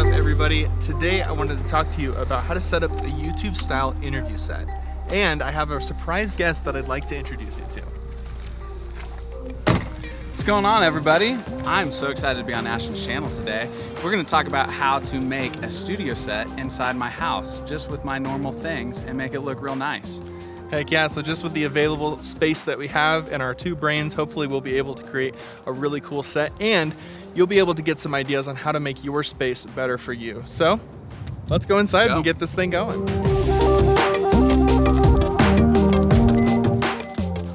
up everybody? Today I wanted to talk to you about how to set up a YouTube style interview set. And I have a surprise guest that I'd like to introduce you to. What's going on everybody? I'm so excited to be on Ashton's channel today. We're gonna talk about how to make a studio set inside my house just with my normal things and make it look real nice. Heck yeah, so just with the available space that we have and our two brains, hopefully we'll be able to create a really cool set and you'll be able to get some ideas on how to make your space better for you. So let's go inside let's go. and get this thing going.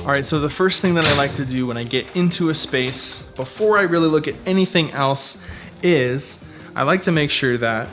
All right, so the first thing that I like to do when I get into a space, before I really look at anything else, is I like to make sure that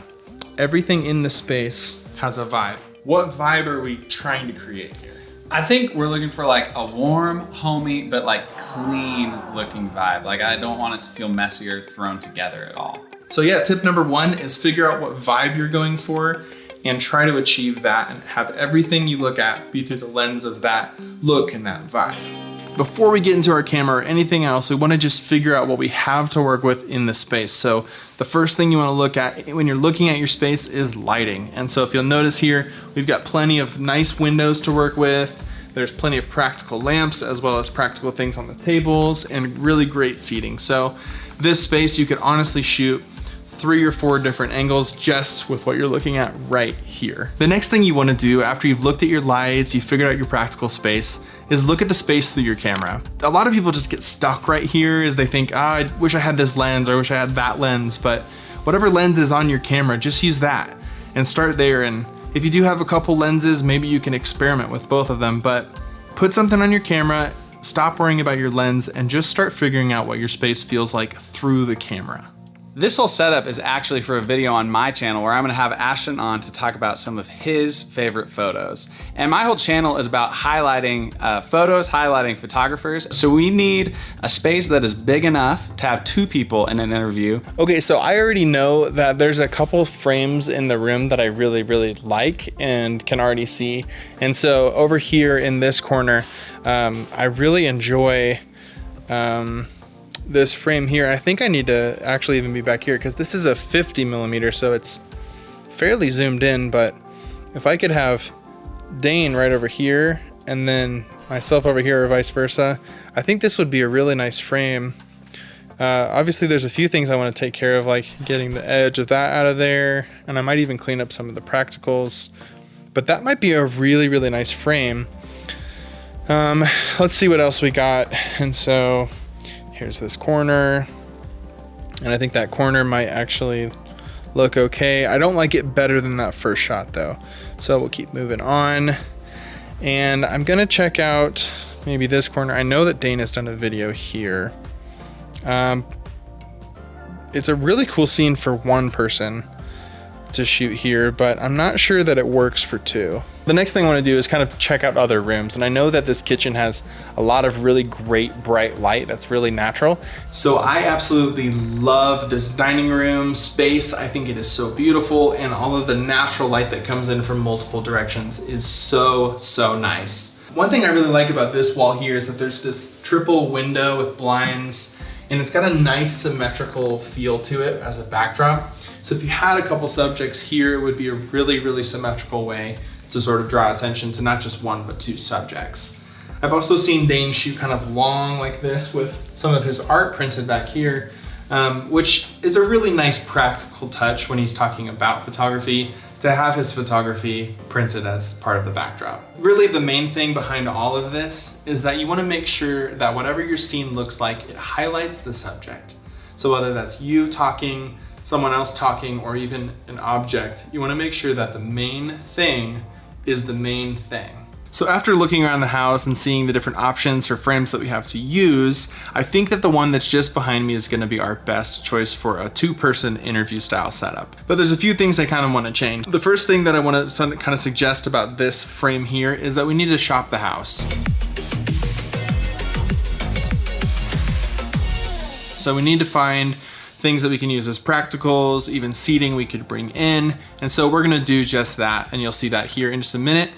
everything in the space has a vibe. What vibe are we trying to create here? I think we're looking for like a warm, homey, but like clean looking vibe. Like I don't want it to feel messy or thrown together at all. So yeah, tip number one is figure out what vibe you're going for and try to achieve that and have everything you look at be through the lens of that look and that vibe. Before we get into our camera or anything else, we wanna just figure out what we have to work with in the space. So the first thing you wanna look at when you're looking at your space is lighting. And so if you'll notice here, we've got plenty of nice windows to work with. There's plenty of practical lamps as well as practical things on the tables and really great seating. So this space you could honestly shoot three or four different angles just with what you're looking at right here. The next thing you wanna do after you've looked at your lights, you've figured out your practical space, is look at the space through your camera. A lot of people just get stuck right here as they think, ah, I wish I had this lens or I wish I had that lens, but whatever lens is on your camera, just use that and start there. And if you do have a couple lenses, maybe you can experiment with both of them, but put something on your camera, stop worrying about your lens and just start figuring out what your space feels like through the camera. This whole setup is actually for a video on my channel where I'm gonna have Ashton on to talk about some of his favorite photos. And my whole channel is about highlighting uh, photos, highlighting photographers. So we need a space that is big enough to have two people in an interview. Okay, so I already know that there's a couple frames in the room that I really, really like and can already see. And so over here in this corner, um, I really enjoy um, this frame here. I think I need to actually even be back here because this is a 50 millimeter, so it's fairly zoomed in, but if I could have Dane right over here and then myself over here or vice versa, I think this would be a really nice frame. Uh, obviously there's a few things I want to take care of like getting the edge of that out of there and I might even clean up some of the practicals but that might be a really really nice frame um, let's see what else we got and so Here's this corner. And I think that corner might actually look okay. I don't like it better than that first shot though. So we'll keep moving on. And I'm gonna check out maybe this corner. I know that Dana's done a video here. Um, it's a really cool scene for one person to shoot here, but I'm not sure that it works for two. The next thing I wanna do is kind of check out other rooms. And I know that this kitchen has a lot of really great bright light that's really natural. So I absolutely love this dining room space. I think it is so beautiful and all of the natural light that comes in from multiple directions is so, so nice. One thing I really like about this wall here is that there's this triple window with blinds and it's got a nice symmetrical feel to it as a backdrop. So if you had a couple subjects here, it would be a really, really symmetrical way to sort of draw attention to not just one, but two subjects. I've also seen Dane shoot kind of long like this with some of his art printed back here, um, which is a really nice practical touch when he's talking about photography to have his photography printed as part of the backdrop. Really the main thing behind all of this is that you wanna make sure that whatever your scene looks like, it highlights the subject. So whether that's you talking, someone else talking, or even an object, you wanna make sure that the main thing is the main thing. So after looking around the house and seeing the different options for frames that we have to use, I think that the one that's just behind me is gonna be our best choice for a two-person interview style setup. But there's a few things I kind of wanna change. The first thing that I wanna kind of suggest about this frame here is that we need to shop the house. So we need to find things that we can use as practicals, even seating we could bring in. And so we're gonna do just that, and you'll see that here in just a minute.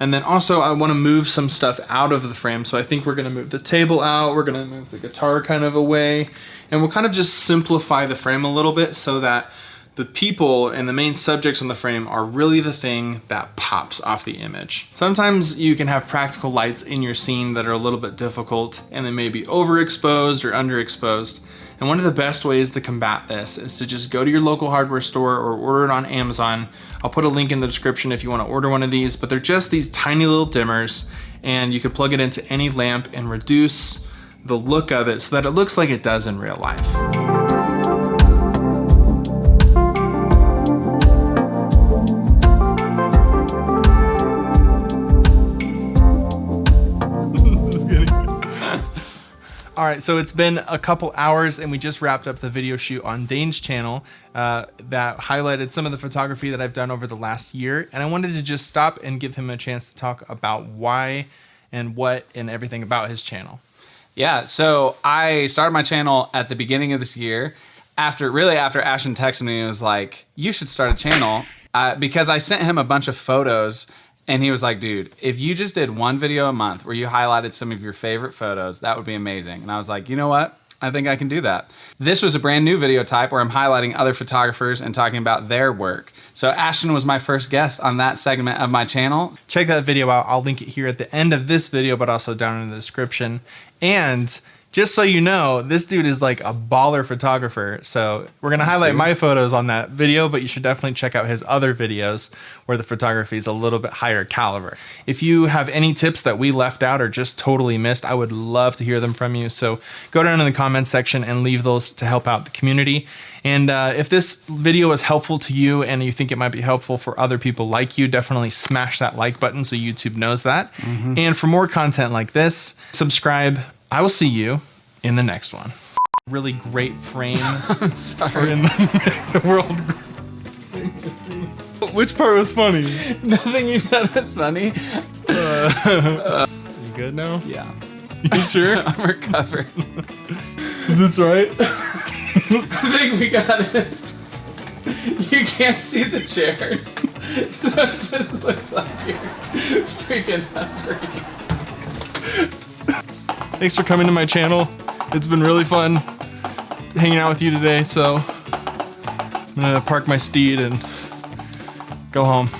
And then also I wanna move some stuff out of the frame. So I think we're gonna move the table out, we're gonna move the guitar kind of away, and we'll kind of just simplify the frame a little bit so that the people and the main subjects on the frame are really the thing that pops off the image. Sometimes you can have practical lights in your scene that are a little bit difficult and they may be overexposed or underexposed. And one of the best ways to combat this is to just go to your local hardware store or order it on Amazon. I'll put a link in the description if you wanna order one of these, but they're just these tiny little dimmers and you can plug it into any lamp and reduce the look of it so that it looks like it does in real life. All right, so it's been a couple hours and we just wrapped up the video shoot on Dane's channel uh, that highlighted some of the photography that I've done over the last year. And I wanted to just stop and give him a chance to talk about why and what and everything about his channel. Yeah, so I started my channel at the beginning of this year after really after Ashton texted me and was like, you should start a channel uh, because I sent him a bunch of photos and he was like, dude, if you just did one video a month where you highlighted some of your favorite photos, that would be amazing. And I was like, you know what? I think I can do that. This was a brand new video type where I'm highlighting other photographers and talking about their work. So Ashton was my first guest on that segment of my channel. Check that video out. I'll link it here at the end of this video, but also down in the description. And just so you know, this dude is like a baller photographer. So we're gonna Thanks, highlight dude. my photos on that video, but you should definitely check out his other videos where the photography is a little bit higher caliber. If you have any tips that we left out or just totally missed, I would love to hear them from you. So go down in the comments section and leave those to help out the community. And uh, if this video is helpful to you and you think it might be helpful for other people like you, definitely smash that like button so YouTube knows that. Mm -hmm. And for more content like this, subscribe, I will see you in the next one. Really great frame for in the, the world. Which part was funny? Nothing you said was funny. Uh, you good now? Yeah. You sure? I'm recovered. Is this right? I think we got it. You can't see the chairs, so it just looks like you're freaking hungry. Thanks for coming to my channel. It's been really fun hanging out with you today, so I'm gonna park my steed and go home.